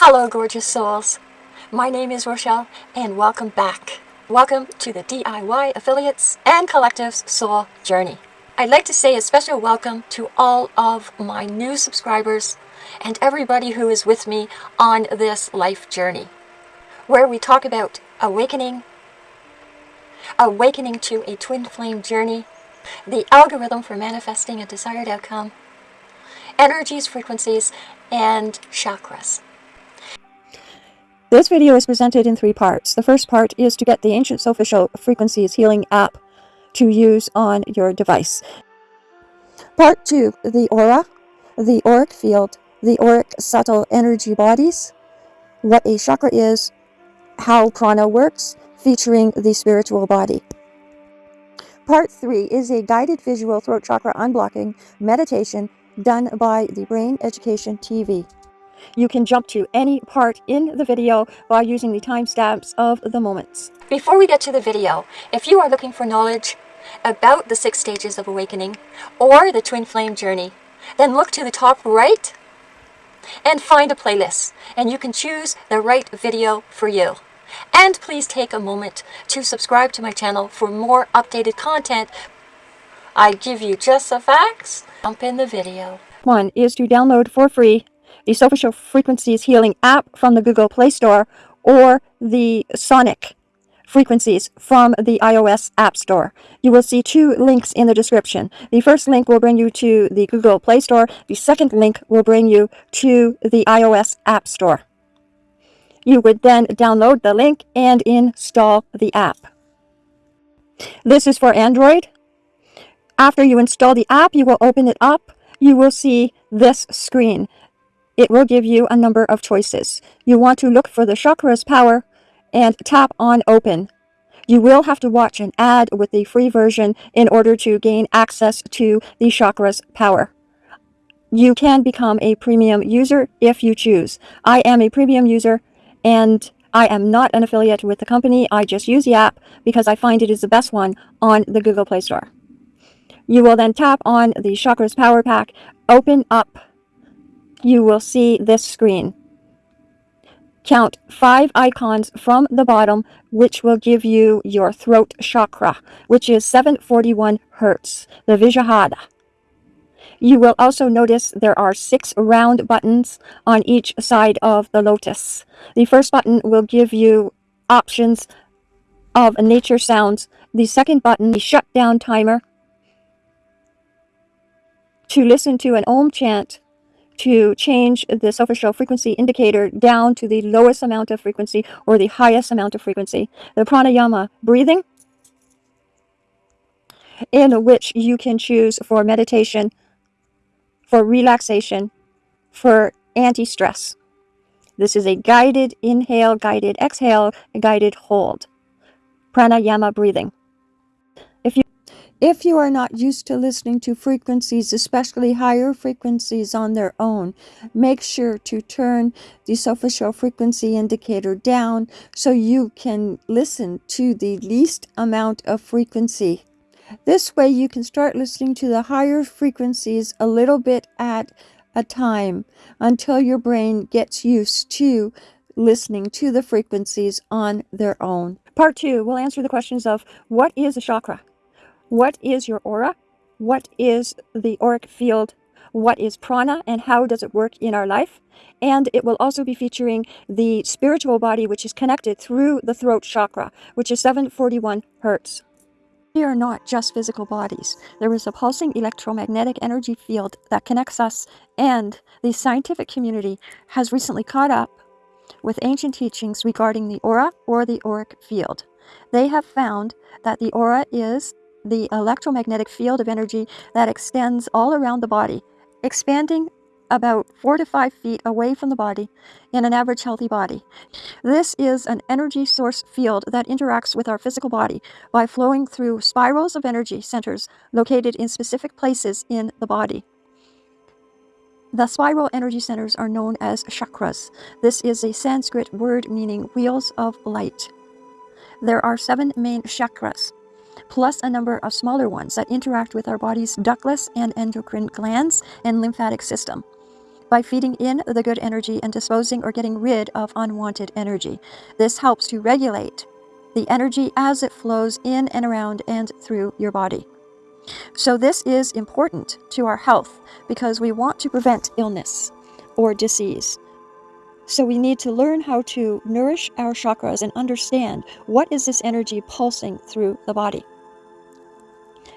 Hello, gorgeous souls. My name is Rochelle, and welcome back. Welcome to the DIY Affiliates and Collectives Soul Journey. I'd like to say a special welcome to all of my new subscribers and everybody who is with me on this life journey, where we talk about awakening, awakening to a twin flame journey, the algorithm for manifesting a desired outcome, energies, frequencies, and chakras. This video is presented in three parts. The first part is to get the Ancient Official Frequencies Healing app to use on your device. Part 2, the aura, the auric field, the auric subtle energy bodies, what a chakra is, how prana works, featuring the spiritual body. Part 3 is a guided visual throat chakra unblocking meditation done by the Brain Education TV. You can jump to any part in the video by using the timestamps of the moments. Before we get to the video, if you are looking for knowledge about the six stages of awakening or the twin flame journey, then look to the top right and find a playlist and you can choose the right video for you. And please take a moment to subscribe to my channel for more updated content. I give you just the facts. Jump in the video. One is to download for free the Solfeggio Frequencies Healing app from the Google Play Store or the Sonic frequencies from the iOS App Store. You will see two links in the description. The first link will bring you to the Google Play Store. The second link will bring you to the iOS App Store. You would then download the link and install the app. This is for Android. After you install the app, you will open it up. You will see this screen it will give you a number of choices. You want to look for the chakra's power and tap on open. You will have to watch an ad with the free version in order to gain access to the chakra's power. You can become a premium user if you choose. I am a premium user and I am not an affiliate with the company. I just use the app because I find it is the best one on the Google Play Store. You will then tap on the Chakra's Power Pack, open up you will see this screen. Count five icons from the bottom, which will give you your throat chakra, which is 741 hertz, the Visuddhara. You will also notice there are six round buttons on each side of the lotus. The first button will give you options of nature sounds. The second button, the shutdown timer, to listen to an Om chant to change the superficial frequency indicator down to the lowest amount of frequency or the highest amount of frequency. The pranayama breathing, in which you can choose for meditation, for relaxation, for anti-stress. This is a guided inhale, guided exhale, guided hold. Pranayama breathing. If you are not used to listening to frequencies, especially higher frequencies on their own, make sure to turn the superficial frequency indicator down so you can listen to the least amount of frequency. This way you can start listening to the higher frequencies a little bit at a time until your brain gets used to listening to the frequencies on their own. Part two, we'll answer the questions of what is a chakra? What is your aura? What is the auric field? What is prana and how does it work in our life? And it will also be featuring the spiritual body, which is connected through the throat chakra, which is 741 hertz. We are not just physical bodies. There is a pulsing electromagnetic energy field that connects us, and the scientific community has recently caught up with ancient teachings regarding the aura or the auric field. They have found that the aura is the electromagnetic field of energy that extends all around the body, expanding about four to five feet away from the body in an average healthy body. This is an energy source field that interacts with our physical body by flowing through spirals of energy centers located in specific places in the body. The spiral energy centers are known as chakras. This is a Sanskrit word meaning wheels of light. There are seven main chakras plus a number of smaller ones that interact with our body's ductless and endocrine glands and lymphatic system. by feeding in the good energy and disposing or getting rid of unwanted energy. This helps to regulate the energy as it flows in and around and through your body. So, this is important to our health because we want to prevent illness or disease. So, we need to learn how to nourish our chakras and understand what is this energy pulsing through the body.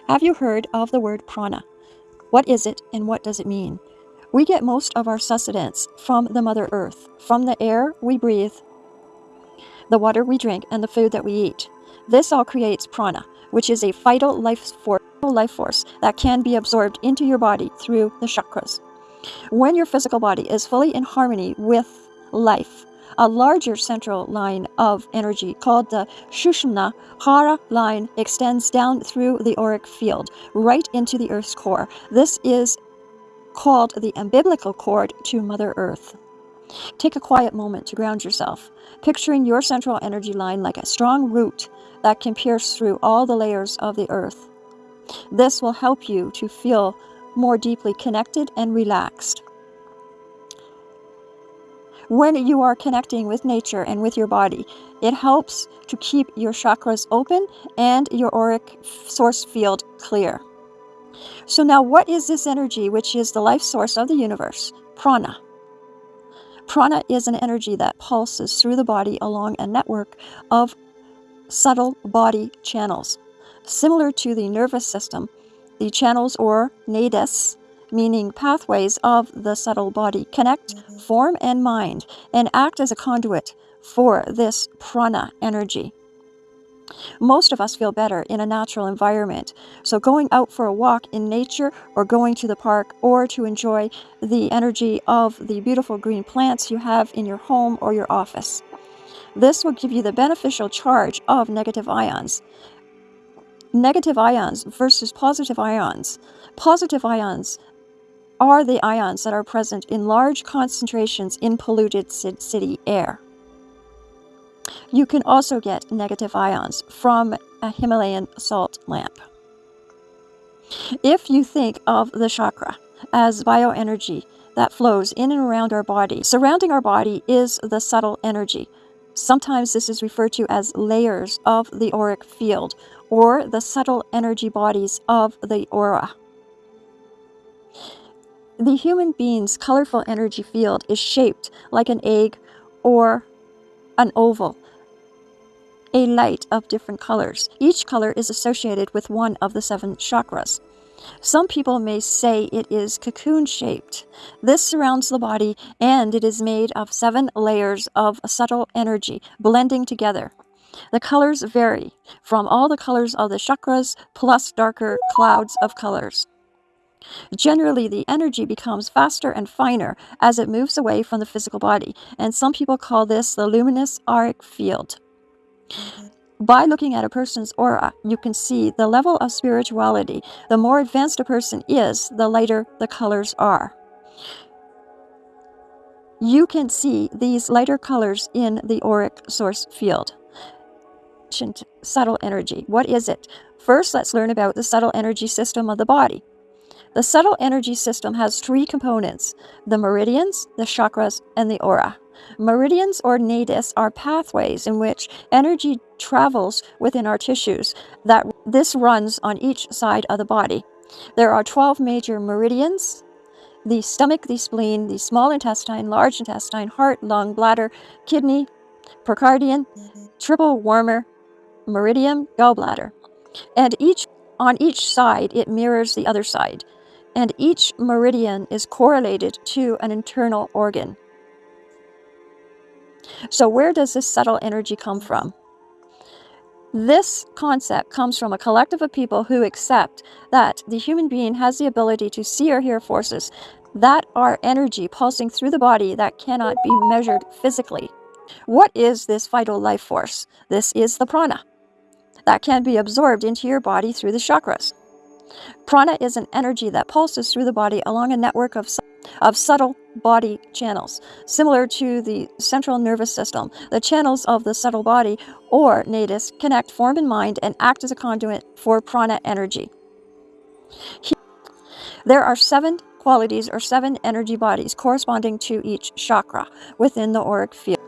Have you heard of the word prana? What is it and what does it mean? We get most of our sustenance from the Mother Earth, from the air we breathe, the water we drink, and the food that we eat. This all creates prana, which is a vital life force, life force that can be absorbed into your body through the chakras. When your physical body is fully in harmony with life, a larger central line of energy called the Sushumna Hara line extends down through the auric field right into the Earth's core. This is called the umbilical cord to Mother Earth. Take a quiet moment to ground yourself, picturing your central energy line like a strong root that can pierce through all the layers of the earth. This will help you to feel more deeply connected and relaxed. When you are connecting with nature and with your body, it helps to keep your chakras open and your auric source field clear. So, now what is this energy which is the life source of the universe? Prana. Prana is an energy that pulses through the body along a network of subtle body channels. Similar to the nervous system, the channels or nadis, meaning pathways of the subtle body, connect mm-hmm. form and mind and act as a conduit for this prana energy. Most of us feel better in a natural environment. So, going out for a walk in nature, or going to the park, or to enjoy the energy of the beautiful green plants you have in your home or your office. This will give you the beneficial charge of negative ions. Negative ions versus positive ions. Positive ions are the ions that are present in large concentrations in polluted city air. You can also get negative ions from a Himalayan salt lamp. If you think of the chakra as bioenergy that flows in and around our body, surrounding our body is the subtle energy. Sometimes this is referred to as layers of the auric field or the subtle energy bodies of the aura. The human being's colorful energy field is shaped like an egg or an oval, a light of different colors. Each color is associated with one of the seven chakras. Some people may say it is cocoon shaped. This surrounds the body and it is made of seven layers of subtle energy blending together. The colors vary from all the colors of the chakras plus darker clouds of colors. Generally, the energy becomes faster and finer as it moves away from the physical body, and some people call this the luminous auric field. Mm-hmm. By looking at a person's aura, you can see the level of spirituality. The more advanced a person is, the lighter the colors are. You can see these lighter colors in the auric source field. Subtle energy. What is it? First, let's learn about the subtle energy system of the body. The subtle energy system has three components the meridians, the chakras, and the aura. Meridians or nadis are pathways in which energy travels within our tissues. That this runs on each side of the body. There are 12 major meridians. The stomach, the spleen, the small intestine, large intestine, heart, lung, bladder, kidney, pericardium, triple warmer, meridian, gallbladder. And each on each side it mirrors the other side. And each meridian is correlated to an internal organ. So, where does this subtle energy come from? This concept comes from a collective of people who accept that the human being has the ability to see or hear forces that are energy pulsing through the body that cannot be measured physically. What is this vital life force? This is the prana that can be absorbed into your body through the chakras. Prana is an energy that pulses through the body along a network of, of subtle body channels. Similar to the central nervous system, the channels of the subtle body, or nadis, connect form and mind and act as a conduit for prana energy. There are seven qualities or seven energy bodies corresponding to each chakra within the auric field.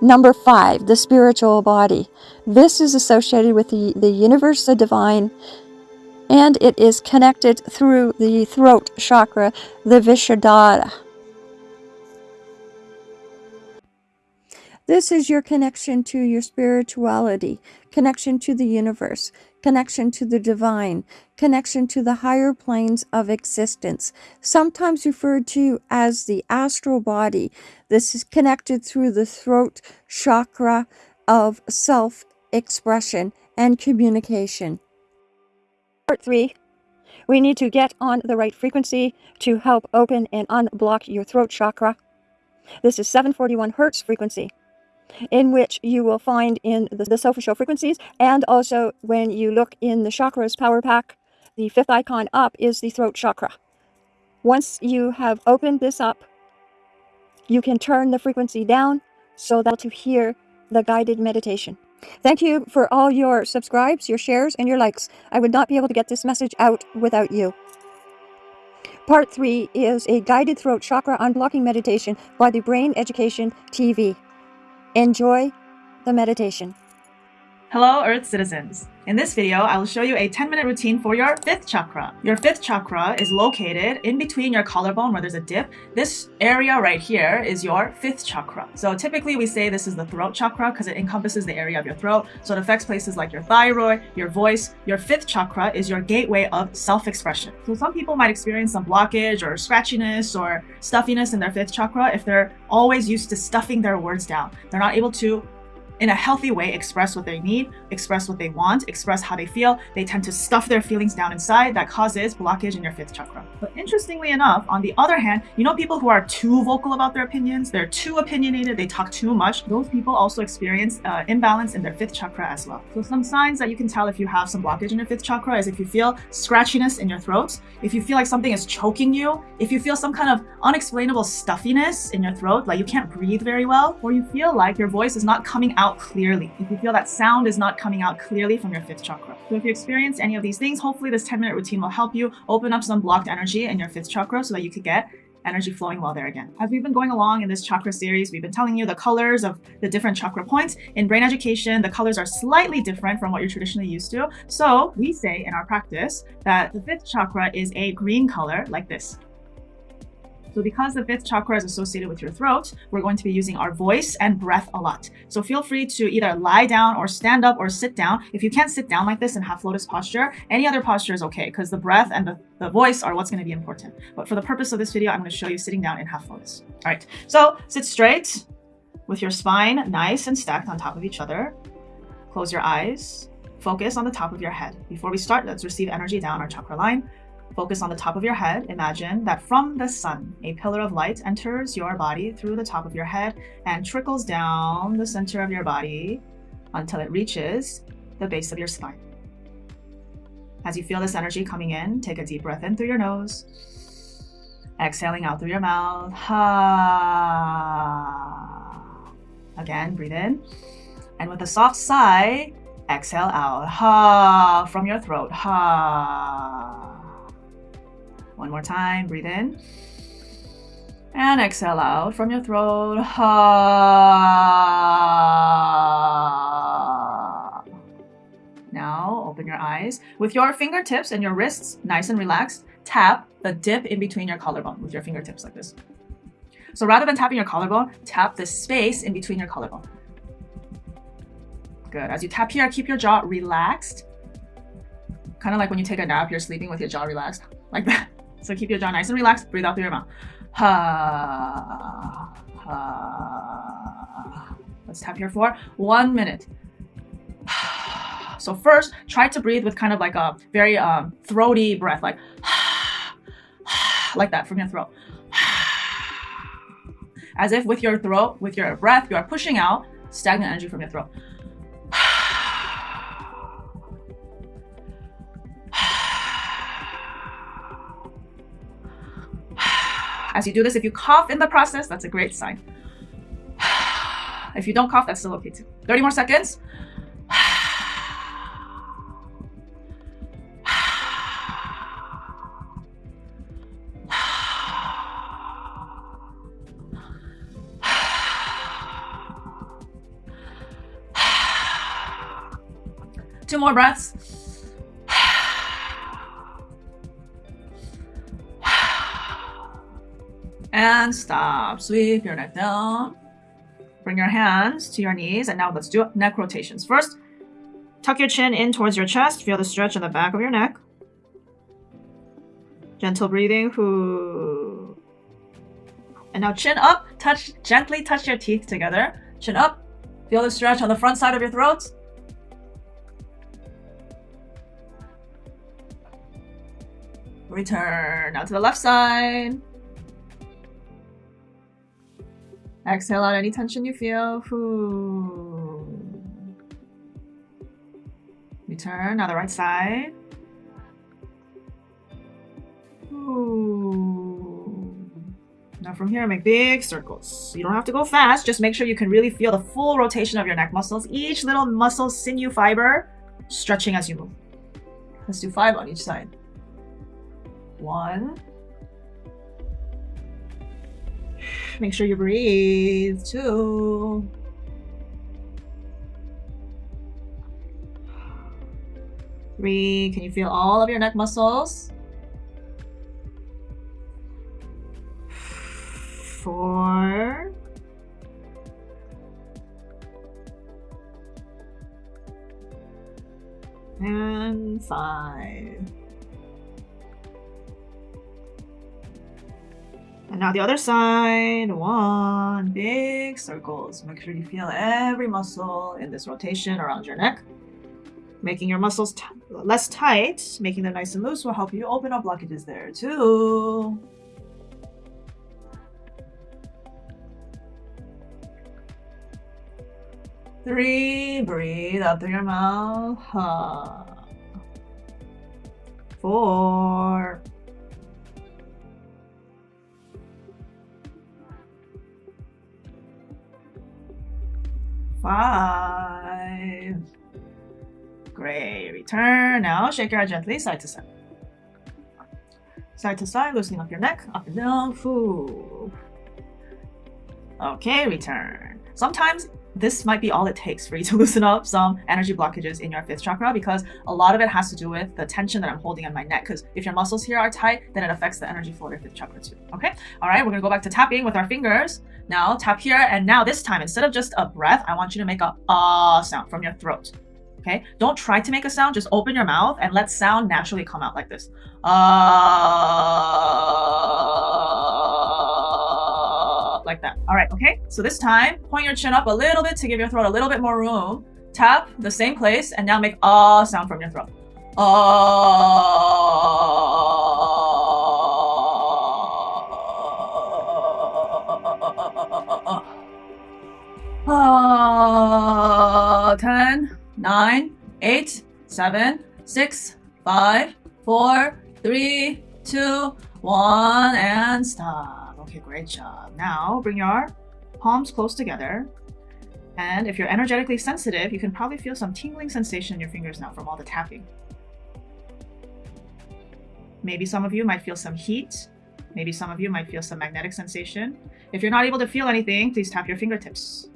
Number five, the spiritual body. This is associated with the, the universe, the divine, and it is connected through the throat chakra, the Vishuddhara. This is your connection to your spirituality, connection to the universe, connection to the divine, connection to the higher planes of existence, sometimes referred to as the astral body. This is connected through the throat chakra of self expression and communication. Part three, we need to get on the right frequency to help open and unblock your throat chakra. This is 741 hertz frequency in which you will find in the, the Solfeggio frequencies. And also when you look in the chakras power pack, the fifth icon up is the throat chakra. Once you have opened this up, you can turn the frequency down so that to hear the guided meditation. Thank you for all your subscribes, your shares, and your likes. I would not be able to get this message out without you. Part 3 is a guided throat chakra unblocking meditation by the Brain Education TV. Enjoy the meditation. Hello Earth citizens! In this video, I will show you a 10 minute routine for your fifth chakra. Your fifth chakra is located in between your collarbone where there's a dip. This area right here is your fifth chakra. So typically we say this is the throat chakra because it encompasses the area of your throat. So it affects places like your thyroid, your voice. Your fifth chakra is your gateway of self-expression. So some people might experience some blockage or scratchiness or stuffiness in their fifth chakra if they're always used to stuffing their words down. They're not able to in a healthy way express what they need, express what they want, express how they feel. They tend to stuff their feelings down inside that causes blockage in your fifth chakra. But interestingly enough, on the other hand, you know people who are too vocal about their opinions, they're too opinionated, they talk too much. Those people also experience uh, imbalance in their fifth chakra as well. So some signs that you can tell if you have some blockage in your fifth chakra is if you feel scratchiness in your throat, if you feel like something is choking you, if you feel some kind of unexplainable stuffiness in your throat, like you can't breathe very well, or you feel like your voice is not coming out out clearly, if you feel that sound is not coming out clearly from your fifth chakra. So if you experience any of these things, hopefully this 10 minute routine will help you open up some blocked energy in your fifth chakra so that you could get energy flowing well there again. As we've been going along in this chakra series, we've been telling you the colors of the different chakra points. In brain education, the colors are slightly different from what you're traditionally used to. So we say in our practice that the fifth chakra is a green color like this. So because the fifth chakra is associated with your throat, we're going to be using our voice and breath a lot. So feel free to either lie down or stand up or sit down. If you can't sit down like this in half lotus posture, any other posture is okay because the breath and the, the voice are what's going to be important. But for the purpose of this video, I'm going to show you sitting down in half lotus. All right, so sit straight with your spine nice and stacked on top of each other. Close your eyes. Focus on the top of your head. Before we start, let's receive energy down our chakra line. Focus on the top of your head. Imagine that from the sun, a pillar of light enters your body through the top of your head and trickles down the center of your body until it reaches the base of your spine. As you feel this energy coming in, take a deep breath in through your nose, exhaling out through your mouth. Ha. Again, breathe in. And with a soft sigh, exhale out. Ha from your throat. Ha. One more time, breathe in. And exhale out from your throat. Ha. Now open your eyes. With your fingertips and your wrists nice and relaxed, tap the dip in between your collarbone with your fingertips like this. So rather than tapping your collarbone, tap the space in between your collarbone. Good. As you tap here, keep your jaw relaxed. Kind of like when you take a nap, you're sleeping with your jaw relaxed, like that. So keep your jaw nice and relaxed. Breathe out through your mouth. Ha, ha. Let's tap here for one minute. So first, try to breathe with kind of like a very um, throaty breath, like like that from your throat. As if with your throat, with your breath, you are pushing out stagnant energy from your throat. As you do this, if you cough in the process, that's a great sign. If you don't cough, that's still okay too. 30 more seconds. Two more breaths. And stop. Sweep your neck down. Bring your hands to your knees. And now let's do neck rotations. First, tuck your chin in towards your chest. Feel the stretch in the back of your neck. Gentle breathing. And now chin up. Touch gently touch your teeth together. Chin up. Feel the stretch on the front side of your throat. Return. Now to the left side. Exhale out any tension you feel. Return. Now the right side. Now from here, make big circles. You don't have to go fast. Just make sure you can really feel the full rotation of your neck muscles. Each little muscle, sinew, fiber stretching as you move. Let's do five on each side. One. Make sure you breathe too. Three. Can you feel all of your neck muscles? Four. And five. And now the other side. One. Big circles. Make sure you feel every muscle in this rotation around your neck. Making your muscles less tight, making them nice and loose will help you open up blockages there too. Three, breathe out through your mouth. Four. Five. Great. Return. Now shake your head gently side to side. Side to side, loosening up your neck, up and down. Foo. Okay, return. Sometimes this might be all it takes for you to loosen up some energy blockages in your fifth chakra because a lot of it has to do with the tension that I'm holding in my neck. Because if your muscles here are tight, then it affects the energy flow of your fifth chakra too. Okay. All right. We're to go back to tapping with our fingers. Now tap here. And now this time, instead of just a breath, I want you to make a ah sound from your throat. Okay. Don't try to make a sound. Just open your mouth and let sound naturally come out like this. Ah, like All right. Okay. So this time, point your chin up a little bit to give your throat a little bit more room. Tap the same place and now make ah sound from your throat. Ah. 10, 9, 8, 7, 6, 5, 4, 3, 2, 1, and stop. Okay, great job. Now bring your palms close together. And if you're energetically sensitive, you can probably feel some tingling sensation in your fingers now from all the tapping. Maybe some of you might feel some heat. Maybe some of you might feel some magnetic sensation. If you're not able to feel anything, please tap your fingertips.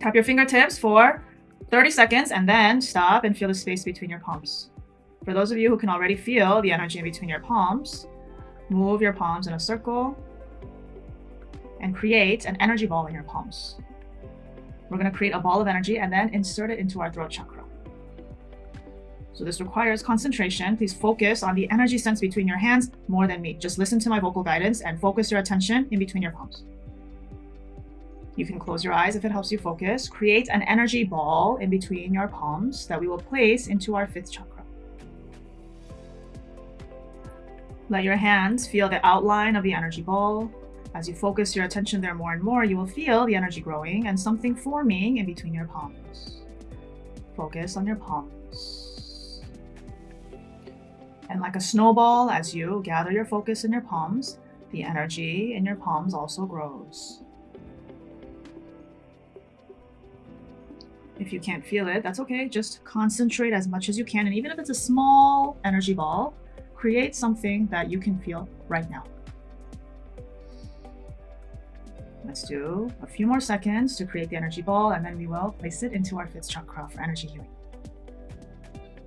Tap your fingertips for 30 seconds and then stop and feel the space between your palms. For those of you who can already feel the energy in between your palms, move your palms in a circle and create an energy ball in your palms. We're going to create a ball of energy and then insert it into our throat chakra. So this requires concentration. Please focus on the energy sense between your hands more than me. Just listen to my vocal guidance and focus your attention in between your palms. You can close your eyes if it helps you focus. Create an energy ball in between your palms that we will place into our fifth chakra. Let your hands feel the outline of the energy ball. As you focus your attention there more and more, you will feel the energy growing and something forming in between your palms. Focus on your palms. And like a snowball, as you gather your focus in your palms, the energy in your palms also grows. If you can't feel it, that's okay. Just concentrate as much as you can. And even if it's a small energy ball, create something that you can feel right now. Let's do a few more seconds to create the energy ball and then we will place it into our fifth chakra for energy healing.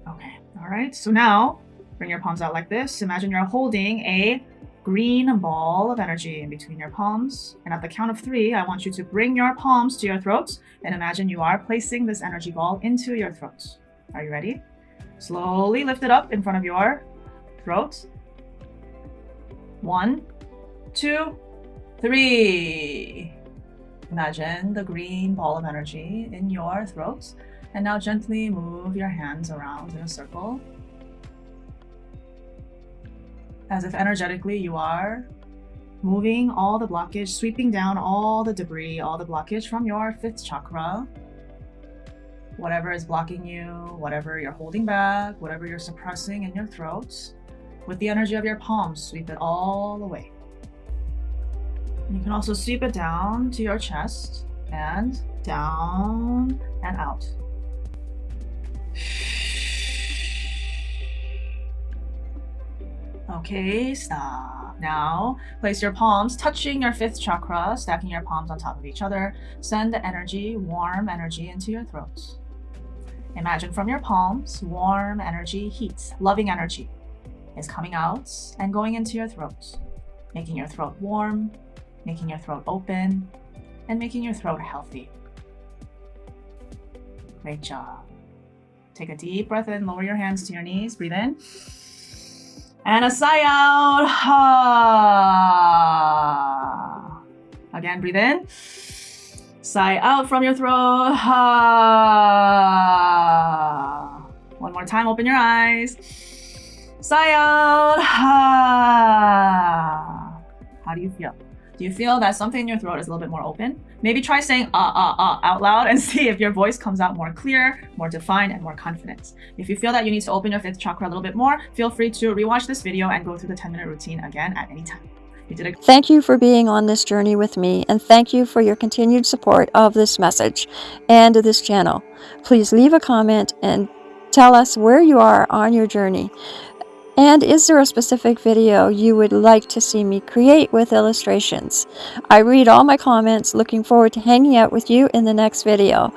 Okay, all right. So now bring your palms out like this. Imagine you're holding a green ball of energy in between your palms. And at the count of three, I want you to bring your palms to your throats and imagine you are placing this energy ball into your throats. Are you ready? Slowly lift it up in front of your throat. One, two, three. Imagine the green ball of energy in your throat. And now gently move your hands around in a circle as if energetically you are moving all the blockage, sweeping down all the debris, all the blockage from your fifth chakra. Whatever is blocking you, whatever you're holding back, whatever you're suppressing in your throat, with the energy of your palms, sweep it all away. You can also sweep it down to your chest and down and out. Okay, stop. Now, place your palms touching your fifth chakra, stacking your palms on top of each other. Send the energy, warm energy into your throat. Imagine from your palms, warm energy, heat, loving energy is coming out and going into your throat, making your throat warm, making your throat open, and making your throat healthy. Great job. Take a deep breath in, lower your hands to your knees, breathe in. And a sigh out. Ha. Again, breathe in. Sigh out from your throat. Ha. One more time, open your eyes. Ha. How do you feel? Do you feel that something in your throat is a little bit more open? Maybe try saying ah ah ah out loud and see if your voice comes out more clear, more defined, and more confident. If you feel that you need to open your fifth chakra a little bit more, feel free to rewatch this video and go through the 10 minute routine again at any time. You Thank you for being on this journey with me, and thank you for your continued support of this message and this channel. Please leave a comment and tell us where you are on your journey. And is there a specific video you would like to see me create with illustrations? I read all my comments, looking forward to hanging out with you in the next video.